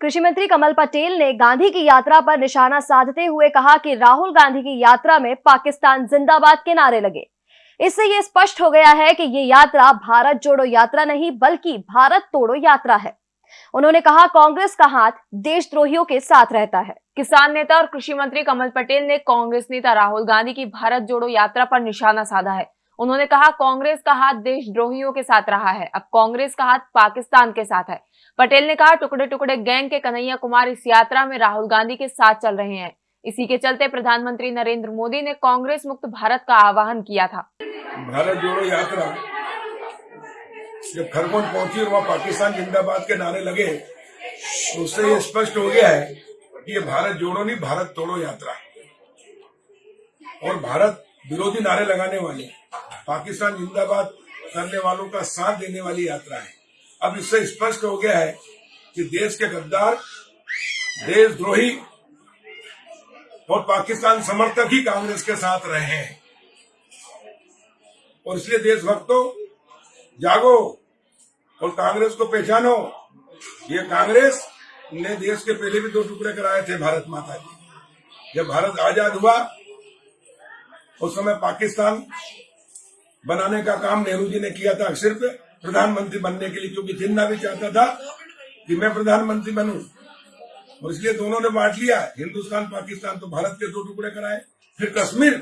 कृषि मंत्री कमल पटेल ने गांधी की यात्रा पर निशाना साधते हुए कहा कि राहुल गांधी की यात्रा में पाकिस्तान जिंदाबाद के नारे लगे। इससे ये स्पष्ट हो गया है कि ये यात्रा भारत जोड़ो यात्रा नहीं, बल्कि भारत तोड़ो यात्रा है। उन्होंने कहा, कांग्रेस का हाथ देशद्रोहियों के साथ रहता है। किसान नेता और कृषि मंत्री कमल पटेल ने कांग्रेस नेता राहुल गांधी की भारत जोड़ो यात्रा पर निशाना साधा है। उन्होंने कहा, कांग्रेस का हाथ देशद्रोहियों के साथ रहा है। अब कांग्रेस का हाथ पाकिस्तान के साथ है। पटेल ने कहा टुकड़े टुकड़े गैंग के कन्हैया कुमार इस यात्रा में राहुल गांधी के साथ चल रहे हैं। इसी के चलते प्रधानमंत्री नरेंद्र मोदी ने कांग्रेस मुक्त भारत का आह्वान किया था। भारत जोड़ो यात्रा जब खरगोन पहुँची और वहाँ पाकिस्तान जिंदाबाद के नारे लगे तो उससे ये स्पष्ट हो गया है कि ये भारत जोड़ो नहीं, भारत तोड़ो यात्रा। और भारत विरोधी नारे लगाने वाले पाकिस्तान जिंदाबाद करने वालों का साथ देने वाली यात्रा है। अब इससे स्पष्ट हो गया है कि देश के गद्दार, देशद्रोही और पाकिस्तान समर्थक ही कांग्रेस के साथ रहे हैं। और इसलिए देशभक्तों, जागो और कांग्रेस को पहचानो। ये कांग्रेस ने देश के पहले भी दो टुकड़े कराए थे, भारत माता जी जब भारत आज़ाद हुआ, उस समय पाकिस्तान बनाने का काम नेहरू जी ने किया था सिर्फ़ प्रधानमंत्री बनने के लिए, क्योंकि जिन्ना भी चाहता था कि मैं प्रधानमंत्री बनूं। और इसलिए दोनों ने बांट लिया। हिंदुस्तान, पाकिस्तान तो भारत के दो टुकड़े कराए। फिर कश्मीर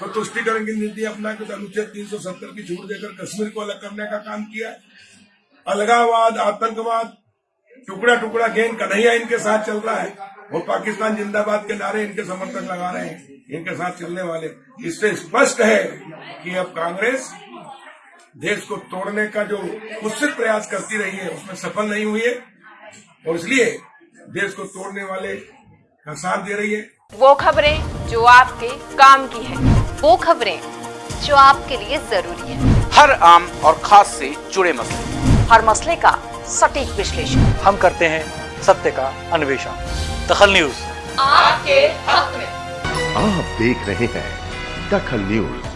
तो तुष्टिकरण की नीति अपना के अनुच्छेद 370 की छूट देकर कश्मीर को अलग करने का काम किया। अलगावाद आतंकवाद टुकड़ा टुकड़ा गेंद कन्हैया इनके साथ चल रहा है। वो पाकिस्तान जिंदाबाद के नारे इनके समर्थक लगा रहे हैं। इनके साथ चलने वाले। इससे स्पष्ट है कि अब कांग्रेस देश को तोड़ने का जो कुत्सित प्रयास करती रही है उसमें सफल नहीं हुई है। और इसलिए देश को तोड़ने वाले का साथ दे रही है। वो खबरें जो आपके काम की है वो खबरें जो आपके लिए ज़रूरी है। हर आम और खास से जुड़े मसले। हर मसले का सटीक विश्लेषण। हम करते हैं सत्य का अन्वेषण। दखल न्यूज़। आपके हक में। आप देख रहे हैं दखल न्यूज़।